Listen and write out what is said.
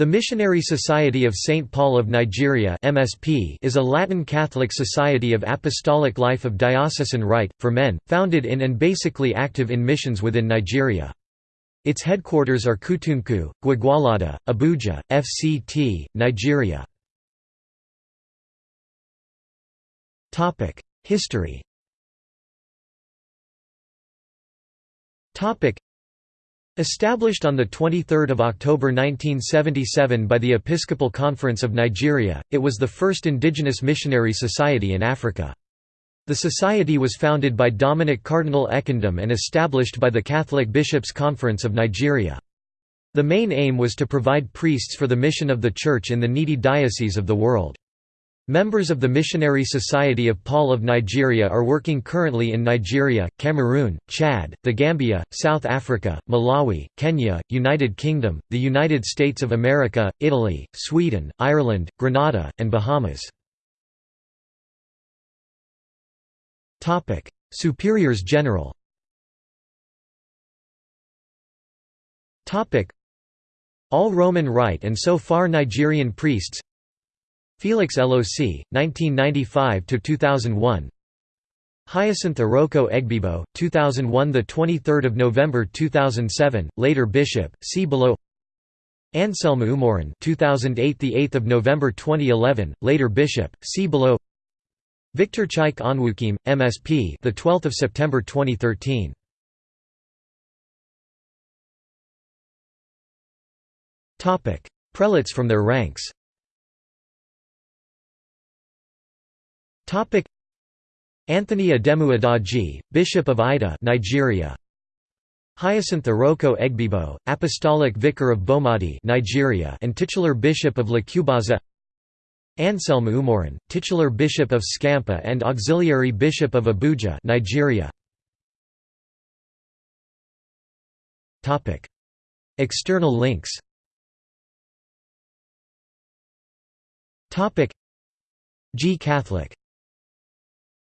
The Missionary Society of St. Paul of Nigeria (MSP) is a Latin Catholic society of apostolic life of diocesan rite, for men, founded in and basically active in missions within Nigeria. Its headquarters are Kutunku, Gwagwalada, Abuja, FCT, Nigeria. History Established on 23 October 1977 by the Episcopal Conference of Nigeria, it was the first indigenous missionary society in Africa. The society was founded by Dominic Cardinal Ekandem and established by the Catholic Bishops' Conference of Nigeria. The main aim was to provide priests for the mission of the Church in the needy dioceses of the world. Members of the Missionary Society of Paul of Nigeria are working currently in Nigeria, Cameroon, Chad, the Gambia, South Africa, Malawi, Kenya, United Kingdom, the United States of America, Italy, Sweden, Ireland, Grenada, and Bahamas. Superiors General All Roman Rite and so far Nigerian priests Felix LOC, 1995–2001 Hyacinth Iroko Egbebo, 2001 – the 23rd of November 2007, later Bishop, see below. Anselm Umoren, 2008 – the 8th of November 2011, later Bishop, see below. Victor Chaik Onwukim, MSP, the 12th of September 2013. Topic: Prelates from their ranks. Topic Anthony Ademu Adaji, Bishop of Idah, Nigeria. Hyacinth Iroko Egbebo, Apostolic Vicar of Bomadi, Nigeria, and titular Bishop of Lacubaza. Anselm Umoren, titular Bishop of Scampa and auxiliary Bishop of Abuja, Nigeria. Topic: External links. Topic: G Catholic